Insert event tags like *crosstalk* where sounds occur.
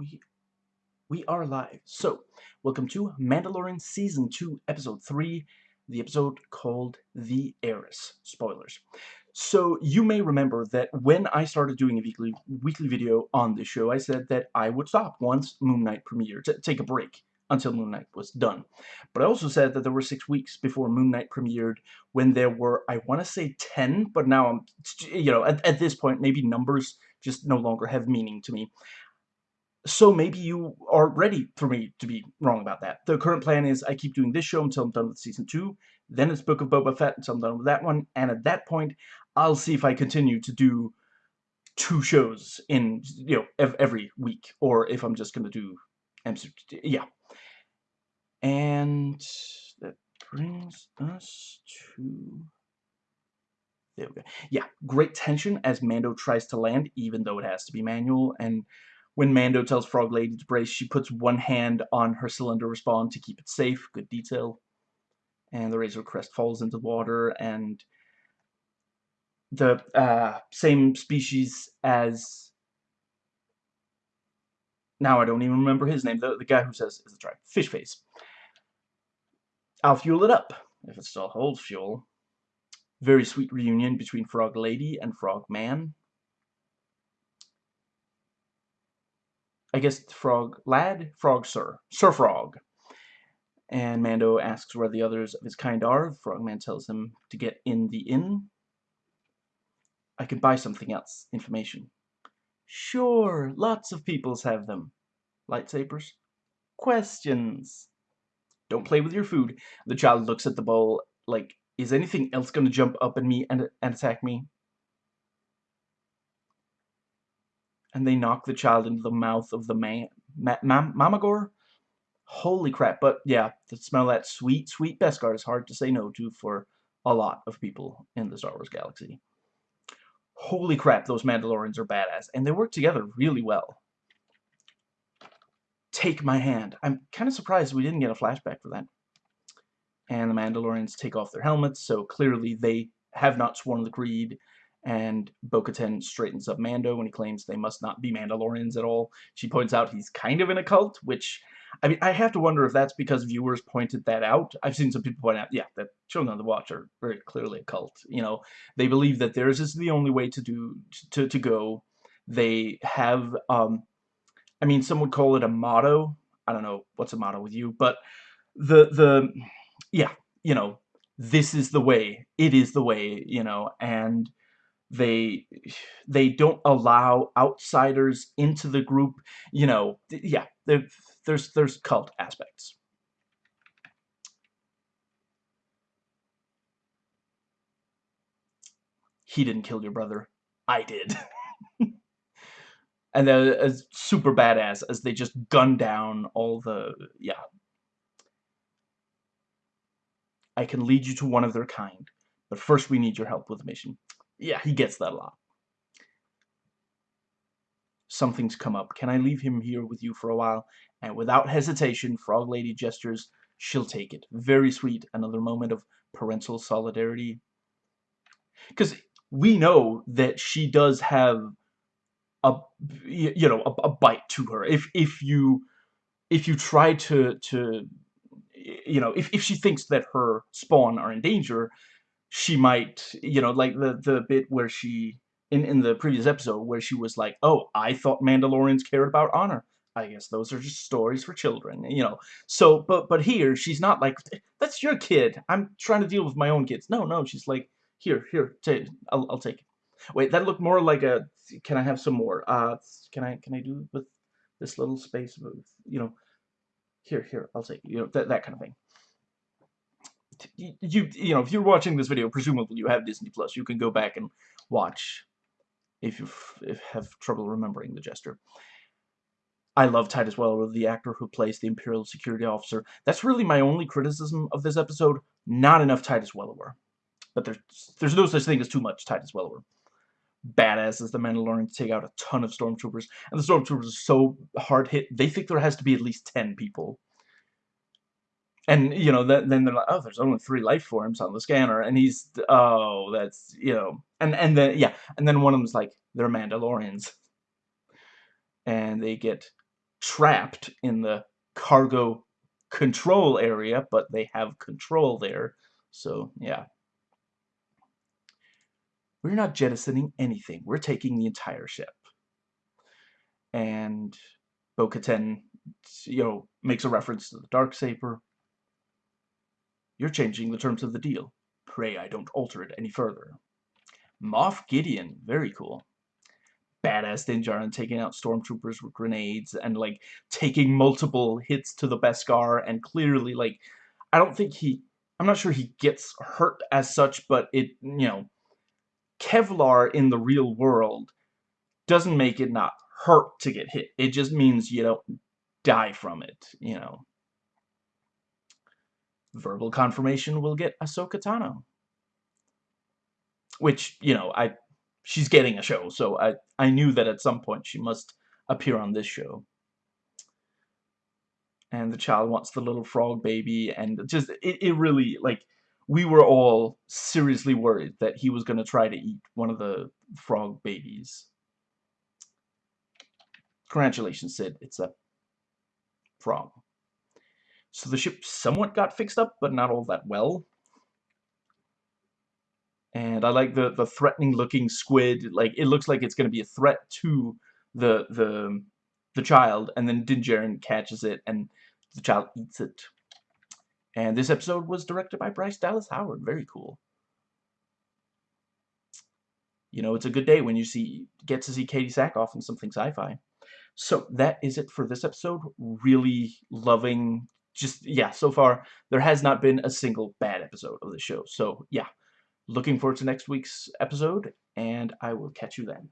we we are live. So, welcome to Mandalorian Season 2, Episode 3, the episode called The Heiress. Spoilers. So, you may remember that when I started doing a weekly weekly video on this show, I said that I would stop once Moon Knight premiered, to take a break until Moon Knight was done. But I also said that there were six weeks before Moon Knight premiered when there were, I want to say 10, but now I'm, you know, at, at this point, maybe numbers just no longer have meaning to me. So maybe you are ready for me to be wrong about that. The current plan is I keep doing this show until I'm done with Season 2, then it's Book of Boba Fett until I'm done with that one, and at that point, I'll see if I continue to do two shows in, you know, every week, or if I'm just going to do, yeah. And that brings us to... There we go. Yeah, great tension as Mando tries to land, even though it has to be manual, and when Mando tells Frog Lady to brace, she puts one hand on her cylinder respawn to keep it safe. Good detail. And the Razor Crest falls into the water, and the uh, same species as... Now I don't even remember his name. The, the guy who says, is right, Fish Face. I'll fuel it up, if it still holds fuel. Very sweet reunion between Frog Lady and Frog Man. I guess Frog Lad? Frog Sir. Sir Frog. And Mando asks where the others of his kind are. Frogman tells him to get in the inn. I could buy something else. Information. Sure, lots of peoples have them. Lightsabers? Questions. Don't play with your food. The child looks at the bowl like, is anything else going to jump up at me and, and attack me? And they knock the child into the mouth of the man, ma ma Mamacore? Holy crap, but yeah, to smell that sweet, sweet Beskar is hard to say no to for a lot of people in the Star Wars galaxy. Holy crap, those Mandalorians are badass, and they work together really well. Take my hand. I'm kind of surprised we didn't get a flashback for that. And the Mandalorians take off their helmets, so clearly they have not sworn the creed and Bo-Katan straightens up Mando when he claims they must not be Mandalorians at all. She points out he's kind of in a cult, which, I mean, I have to wonder if that's because viewers pointed that out. I've seen some people point out, yeah, that Children of the Watch are very clearly a cult. You know, they believe that theirs is the only way to do, to, to go. They have, um, I mean, some would call it a motto. I don't know what's a motto with you, but the, the, yeah, you know, this is the way, it is the way, you know, and they they don't allow outsiders into the group you know yeah there's there's cult aspects. He didn't kill your brother. I did. *laughs* And then as uh, super badass as they just gun down all the yeah. I can lead you to one of their kind but first we need your help with the mission yeah, he gets that a lot. Something's come up. Can I leave him here with you for a while? And without hesitation, Frog Lady gestures. She'll take it. Very sweet. Another moment of parental solidarity. Because we know that she does have a you know a, a, bite to her if if you if you try to to you know if, if she thinks that her spawn are in danger she might, you know, like the the bit where she in in the previous episode where she was like, "Oh, I thought Mandalorians cared about honor." I guess those are just stories for children, you know. So, but but here she's not like, "That's your kid. I'm trying to deal with my own kids." No, no, she's like, "Here, here, take. I'll I'll take it." Wait, that looked more like a. Can I have some more? Uh, can I can I do with this little space? You know, here, here, I'll take. You know that that kind of thing you you know if you're watching this video presumably you have Disney Plus. You can go back and watch if you if have trouble remembering the gesture I love Titus Welliver the actor who plays the Imperial Security Officer. That's really my only criticism of this episode. Not enough Titus Welliver but there's there's no such thing as too much Titus Welliver badass as the Mandalorians take out a ton of stormtroopers. And the stormtroopers are so hard hit they think there has to be at least 10 people and you know that, then they're like oh there's only three life forms on the scanner and he's oh that's you know and and then yeah and then one of them's like they're Mandalorians and they get trapped in the cargo control area, but they have control there. So, yeah. We're not jettisoning anything. We're taking the entire ship. And Bo-Katan, you know, makes a reference to the Darksaber. You're changing the terms of the deal. Pray I don't alter it any further. Moff Gideon, very cool. Badass Din Djarin taking out stormtroopers with grenades and like taking multiple hits to the Beskar and clearly like I don't think he I'm not sure he gets hurt as such, but it you know Kevlar in the real world doesn't make it not hurt to get hit. It just means you don't die from it, you know. Verbal confirmation we'll get Ahsoka Tano. Which, you know, I she's getting a show, so I, I knew that at some point she must appear on this show. And the child wants the little frog baby, and just, it, it really, like, we were all seriously worried that he was going to try to eat one of the frog babies. Congratulations, Sid. It's a frog. So the ship somewhat got fixed up, but not all that well. And I like the, the threatening looking squid. Like, it looks like it's going to be a threat to the, the, the child. And then Din Djarin catches it, and the child eats it. And this episode was directed by Bryce Dallas Howard. Very cool. You know, it's a good day when you see get to see Katee Sackhoff in something sci-fi. So that is it for this episode. Really loving, just, yeah, so far, there has not been a single bad episode of the show. So, yeah, looking forward to next week's episode, and I will catch you then.